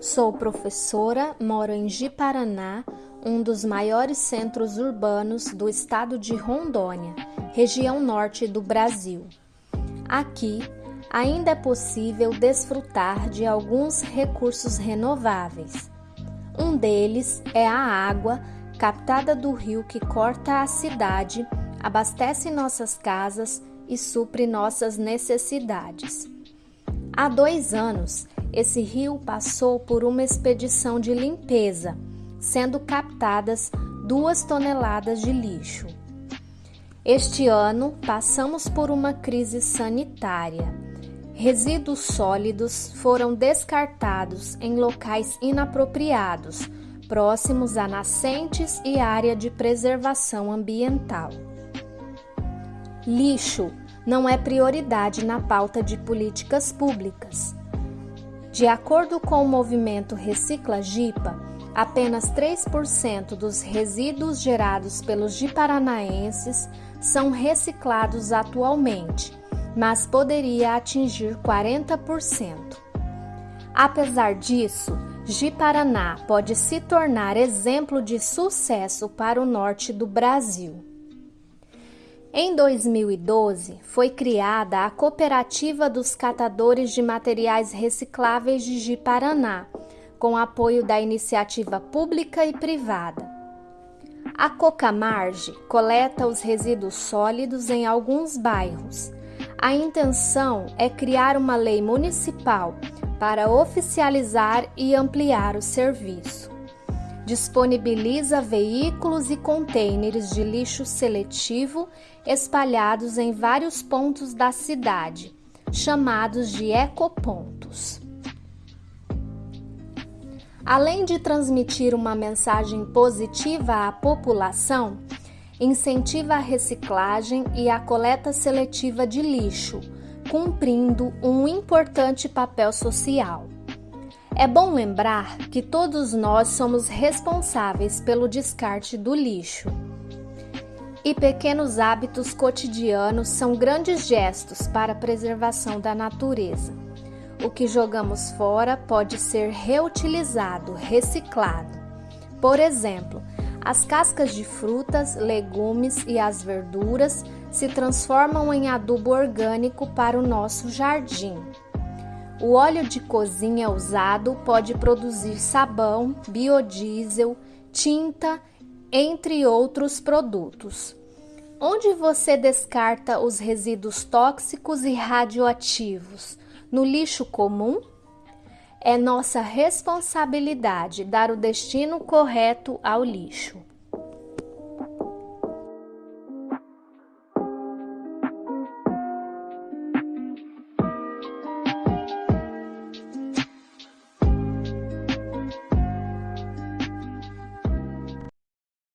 Sou professora, moro em Ji-Paraná, um dos maiores centros urbanos do estado de Rondônia, região norte do Brasil. Aqui ainda é possível desfrutar de alguns recursos renováveis. Um deles é a água captada do rio que corta a cidade, abastece nossas casas e supre nossas necessidades. Há dois anos, esse rio passou por uma expedição de limpeza, sendo captadas duas toneladas de lixo. Este ano, passamos por uma crise sanitária. Resíduos sólidos foram descartados em locais inapropriados, próximos a nascentes e área de preservação ambiental. Lixo não é prioridade na pauta de políticas públicas. De acordo com o movimento Recicla Gipa, apenas 3% dos resíduos gerados pelos jiparanaenses são reciclados atualmente, mas poderia atingir 40%. Apesar disso, Ji-Paraná pode se tornar exemplo de sucesso para o norte do Brasil. Em 2012, foi criada a Cooperativa dos Catadores de Materiais Recicláveis de Ji-Paraná, com apoio da iniciativa pública e privada. A Cocamarge coleta os resíduos sólidos em alguns bairros. A intenção é criar uma lei municipal para oficializar e ampliar o serviço disponibiliza veículos e contêineres de lixo seletivo espalhados em vários pontos da cidade, chamados de ecopontos. Além de transmitir uma mensagem positiva à população, incentiva a reciclagem e a coleta seletiva de lixo, cumprindo um importante papel social. É bom lembrar que todos nós somos responsáveis pelo descarte do lixo. E pequenos hábitos cotidianos são grandes gestos para a preservação da natureza. O que jogamos fora pode ser reutilizado, reciclado. Por exemplo, as cascas de frutas, legumes e as verduras se transformam em adubo orgânico para o nosso jardim. O óleo de cozinha usado pode produzir sabão, biodiesel, tinta, entre outros produtos. Onde você descarta os resíduos tóxicos e radioativos? No lixo comum? É nossa responsabilidade dar o destino correto ao lixo.